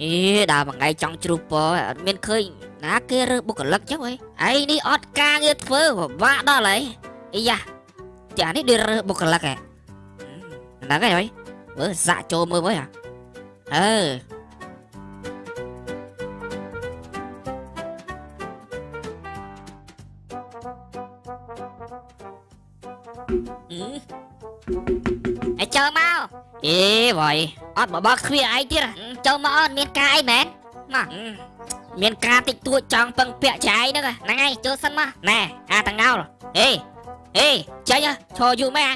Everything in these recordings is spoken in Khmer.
អេដើរមួយថ្ងៃចង់ជ្រុះពរអត់មានឃើញណាគេរើបុគ្គលិកចឹងហីឯនេះអត់ការងារធ្វើពិបាកដល់ហើយអីយ៉ាផ្ទះនេះដូចរើបុគ្គលិកហ៎ហ្នឹងហើយហីមើលសាក់ចូលមើលមើលហ៎អឺអេចូលមកអេវ៉ៃអត់បបគ្វាអីទៀត ចូលមកអត់មានការអីមែនមកមានការតិចតួចចង់ពឹងពាក់ចៃហ្នឹងហ្នឹងហើយចូលសិនមកណែអាតងោលអេអេចេញឈរយូរមែន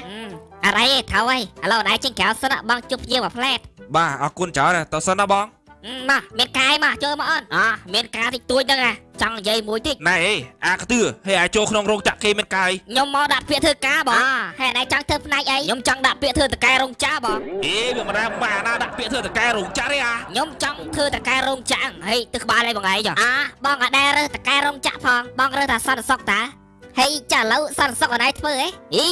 អរ៉ៃថៅហើយឥឡូវណៃចេញក្រៅសិនបងជប់យើងមួយផ្លែតបាទអរគុណច្រើនតើសិនណាបងមកមានកាយមកចូលមកអូនអមានការតិចតួចហ្នឹង ចង់និយាយមួយតិចណែអេអាកទឿហេអាចចូលក្នុងរោងចក្រគេមានកាយខ្ញុំមកដាក់ពាក្យធ្វើការបងហេតុណៃចង់ធ្វើផ្នែកអីខ្ញុំចង់ដាក់ពាក្យធ្វើតកែរោងចក្របងអេវាមិនដែរបាណាដាក់ពាក្យធ្វើតកែរោងចក្រទេអាខ្ញុំចង់ធ្វើតកែរោងចក្រហេទឹកក្បាលឲ្យបងឯងចុះអាបងអត់ដែររើសតកែរោងចក្រផងបងរើសថាសន្តិសុខតាហេចាឥឡូវសន្តិសុខអត់ឯងធ្វើហេអី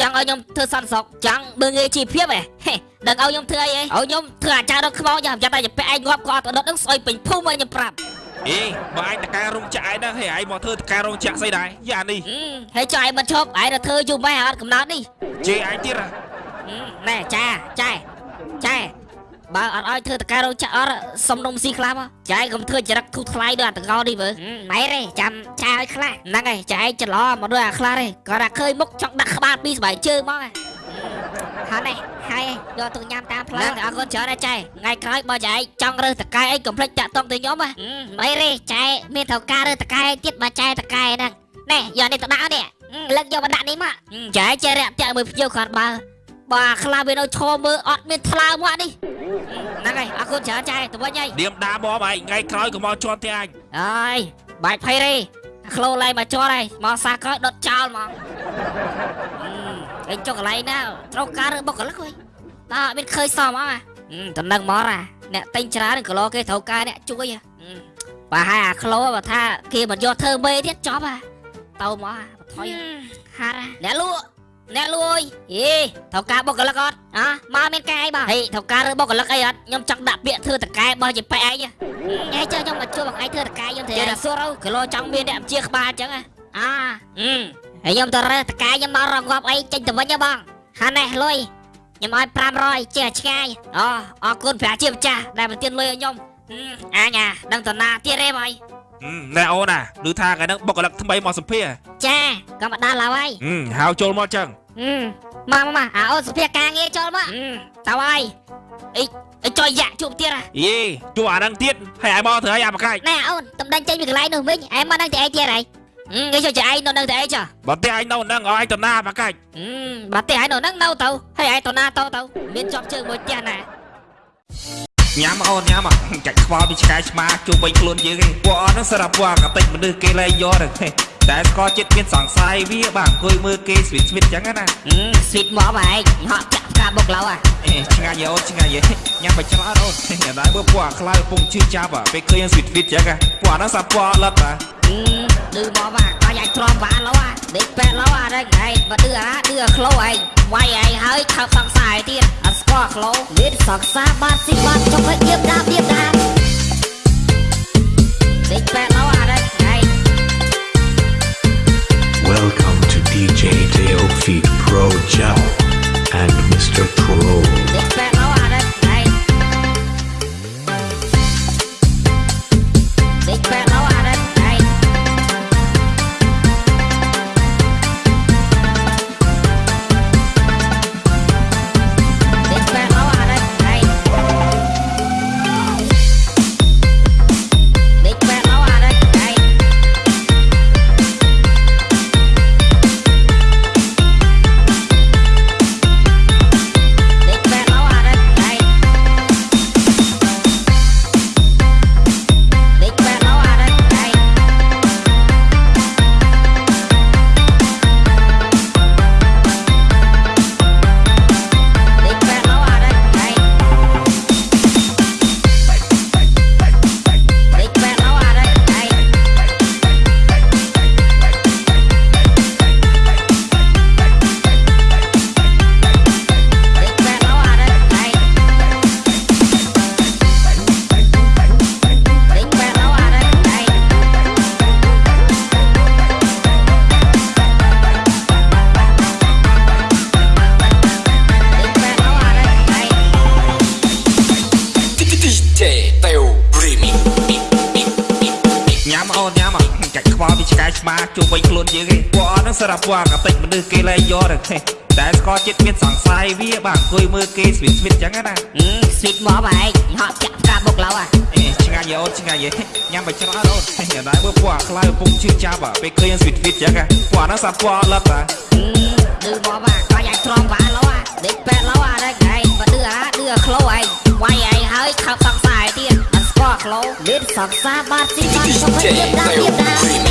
ចង់ឲ្យខ្ញុំធ្វើសន្តិសុខចង់មើងងាយជីវភាពហេហេដឹងឲ្យខ្ញុំធ្វើអីហេឲ្យខ្ញុំធ្វើអាចារ្យរត់ខ្មោចចាំចាំតែពាក់ឯងងាប់គាត់ទៅដុតនឹងស្អុយពេញភូមិឲ្យខ្ញុំប្រាប់ អេបើឯងតកែរោងចក្រឯងហ្នឹងហេឯងមកធ្វើតកែរោងចក្រស្អីដែរយ៉ានេះហឹមហើយចុះឯងមិនឈប់ឯងទៅធ្វើយូរម៉េចអត់កំណត់នេះជេរឯងទៀតហ៎ហឹមណែចាចែចែបើអត់ឲ្យធ្វើតកែរោងចក្រអត់សុំនំស៊ីខ្លះមកចែកុំធ្វើចរិតធូរថ្លៃដូចអាតកោនេះវើហឹមម៉ែទេចាំចាឲ្យខ្លះហ្នឹងហើយចែកច្រឡំមកដូចអាខ្លះទេគាត់ថាឃើញមុខចង់ដាក់ក្បាលពីស្បែកជើងមកហ៎ហើយនេះហើយ យកទៅញ៉ាំតាមផ្លូវអរគុណច្រើនណាស់ចែថ្ងៃក្រោយបើចែកចង់រើសតកែអីកុំភ្លេចតាក់តងទៅខ្ញុំហ៎ម៉ែទេចែមានត្រូវការរើសតកែទៀតបើចែតកែហ្នឹងណែយកនេះទៅដាក់នេះលើកយកមកដាក់នេះមកចែចេះរាក់តាក់មើលភ្ញៀវគាត់បើបើខ្លះវានៅឈរមើលអត់មានថ្លើមកនេះហ្នឹងហើយអរគុណច្រើនចែទៅវិញហើយនាមដាបងឯងថ្ងៃក្រោយក៏មកជន់ទៀតអញអើយបាច់ភ័យទេក្លូឡៃមកជាប់ហើយមកសាក្រោយដុតចោលហ្មងអឺឯងចុះកន្លែងណាត្រូវការរើបុគ្គលិកហីតើអ ត់មានឃើញសមអត់តំណឹងមកអាអ្នកតែងច្រើនគីឡូគេត្រូវការអ្នកជួយហ៎បើហើយអាក្លូបើថាគេមិនយកធ្វើមេទៀតចប់ហ่ะទៅមកអាបថុយហារ៉ាអ្នកលក់អ្នកលួយយេត្រូវការបុគ្គលិកអត់អ่ะមកមានការអីបងហេត្រូវការរើបុគ្គលិកអីអត់ខ្ញុំចង់ដាក់ពាក្យធ្វើតកែបើជាប៉ែឯងហ៎ញ៉ៃចុះខ្ញុំមកជួបបងឯងធ្វើតកាយខ្ញុំធ្វើចេះតែសួរទៅគីឡូចង់មានអ្នកជាក្បាលអញ្ចឹងហ៎អាអឺហើយខ្ញុំទៅរើសតកាយខ្ញុំមករងប់អីចេញទៅវិញហ៎បងហានេះលុយ ខ្ញុំឲ្យ500ចេះឆ្ងាយអូអរគុណប្រាជាម្ចាស់ដែលប្រទានលុយឲ្យខ្ញុំអឺអញអាដឹងតណាទៀតទេបងណែអូនណាឮថាថ្ងៃហ្នឹងបុគ្គលិកថ្មីមកសម្ភារចាក៏មកដល់ហើយហឹមហៅចូលមកចឹងអឺមកមកមកអាអូនសុភាការងារចូលមកអឺតើហើយអីអីចុយយ៉ាក់ជួបទៀតហ៎យេជួអាហ្នឹងទៀតហើយឲ្យមកធ្វើឲ្យអាបកាច់ណែអូនតំដេញចេញពីកន្លែងនោះវិញឯងមកដឹងតែឯងទៀតហើយ អឺគេចុះចឯងនៅនឹងតែឯងចុះបើតែឯងនៅហ្នឹងឲ្យឯងទៅណាបកាច់អឺបើទេឯងនៅហ្នឹងនៅទៅហើយឯងទៅណាទៅទៅមានជាប់ជើងមួយផ្ទះណាញ៉ាំអូនញ៉ាំចាច់ខ្វល់ពីឆ្កែឆ្មាជុំវិញខ្លួនយើងឯងពួកអត់ហ្នឹងសារពួកអាកតិចមនុស្សគេលែងយកទៅតែស្គាល់ចិត្តមានសង្ស័យវាបាទអង្គុយមើលគេស្វីតស្វីតចឹងណាអឺស្វីតមកបងឯងហក់ចាក់ផ្កាបុកឡៅអាអេឆ្ងាញ់យោឆ្ងាញ់យេញ៉ាំបិច្រើនអូនតែដែរមើលពួកអាខ្លាយកំពុងជឿចាប់អាពេលឃើញស្វីតស្វីតចឹងពួកអាហ្នឹងសាពួកអត់លត់តាអឺ ឌឺមកបាទក៏យ៉ាច់ទ្រាំវ៉ាឡៅអាដេកប៉ែឡៅអាហ្នឹងឯងបើឌឺអាឌឺអាក្លោឯងវាយឯងហើយថើបសង្សារឯទៀតអត់ស្គាល់ក្លោមានសង្សារបាត់ស៊ីបាត់ចុកឲ្យៀបដាបៀបដាបដេកប៉ែឡៅអាហ្នឹងឯង Welcome to DJ Deo Feet Pro Gel ញ៉ាំមិនចាច់ខ្វល់ពីឆ្កែឆ្មាជួវិញខ្លួនយើងឯងពួកអត់នឹងសារពើអតិចមនុស្សគេលែងយកទៅទេតែស្គាល់ចិត្តមានសង្ស័យវាបាទអង្គុយមើលគេស្វិតស្វិតចឹងណាស្វិតមកបែកហក់ចាក់ផ្កាបុកឡៅអេឆ្ងាយអូនឆ្ងាយញ៉ាំបិច្រើនអូនញ៉ាំដែរមើលពួកអាខ្លៅពុកជឿចាប់ពេលឃើញស្វិតស្វិតចឹងពួកអានោះសាប់ពួកអត់លឹកឌឺមកបាទក៏យ៉ាងទ្រាំវ៉ាឡៅដេកពេទ្យឡៅអារែកឯងបើឌឺអាឌឺអាខ្លោឯងវាយឯងហើយខើបសង្ស័យទៀត អត់ស្គាល់ក្លោមានសង្សារបាត់ស៊ីបាត់សុខភាព DJ ដាក់ Teo ទៀតណា Remix